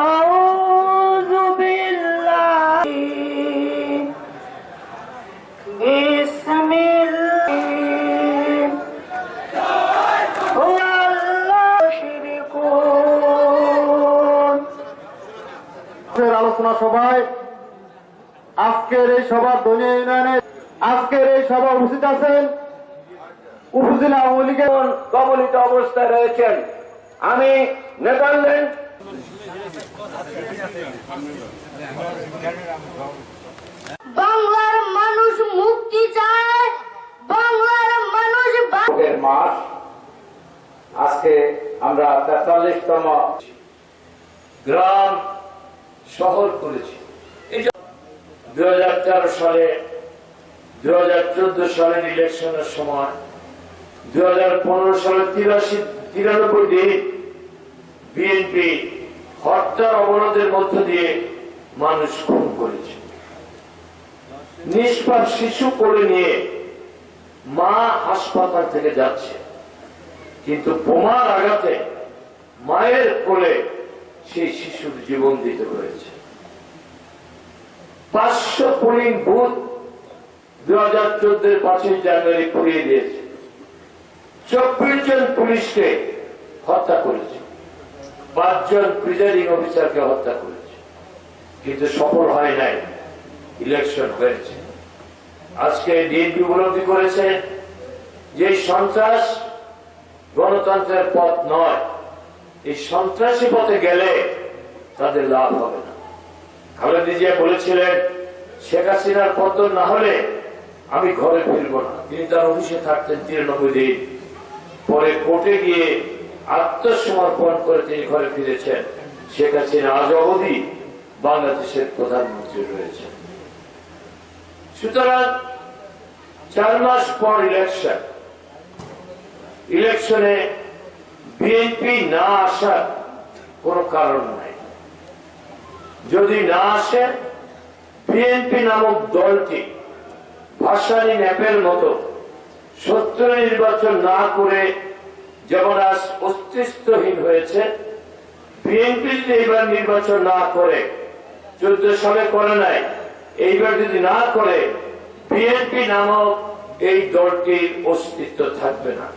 أعوذ بالله بسم الله هو الله يشركون আজকের আলোচনা সভায় আজকের এই সভা দলীয় ইউনিয়নে আজকের এই সভা উপস্থিত আছেন উপজেলা আওয়ামী লীগের কবলিত অবস্থায় রয়েছেন আমি নেদারল্যান্ড বাংলার মানুষ মুক্তি চায়, বাংলার মানুষ মাস, আজকে আমরা তেতাল্লিশতম গ্রাম শহর করেছি। দুই হাজার সালে, দুই হাজার চোদ্দ সালের ইলেকশনের সময়, দুই হাজার পনেরো সালে তিরাশি তিরানব্বই দিন বিএনপি হত্যার অবরোধের মধ্য দিয়ে মানুষ খুন করেছে। নিষ্পাপ শিশু কোলে নিয়ে মা হাসপাতাল থেকে যাচ্ছে। কিন্তু বোমার আঘাতে মায়ের কোলে সেই শিশুর জীবন দিতে হয়েছে। পাঁচশো পোলিং বুথ দু হাজার চোদ্দের পাঁচই জানুয়ারি পুড়িয়ে দিয়েছে। চব্বিশ জন পুলিশকে হত্যা করেছে। পাঁচজন প্রিজাইডিং অফিসারকে হত্যা করেছে। কিন্তু সফল হয় নাই। ইলেকশন হয়েছে। আজকে ডিএনপি উপলব্ধি করেছে যে সন্ত্রাস গণতন্ত্রের পথ নয়। এই সন্ত্রাসী পথে গেলে তাদের লাভ হবে না। খালেদা জিয়া বলেছিলেন, শেখ হাসিনার পতন না হলে আমি ঘরে ফিরবো না। তিনি তার অফিসে থাকতেন তিরানব্বই দিন। পরে কোর্টে গিয়ে আত্মসমর্পণ করে তিনি ঘরে ফিরেছেন। শেখ হাসিনা আজ অবধি বাংলাদেশের প্রধানমন্ত্রী রয়েছেন। সুতরাং চার মাস পর ইলেকশন ইলেকশনে বিএনপি না আসার কোন কারণ নাই। যদি না আসে বিএনপি নামক দলটি ভাসানী ন্যাপের মতো সত্য নির্বাচন না করে যেমন আজ অস্তিত্বহীন হয়েছে। বিএনপি যদি এইবার নির্বাচন না করে চোদ্দ সালে করে নাই, এইবার যদি না করে, বিএনপি নামক এই দলটির অস্তিত্ব থাকবে না।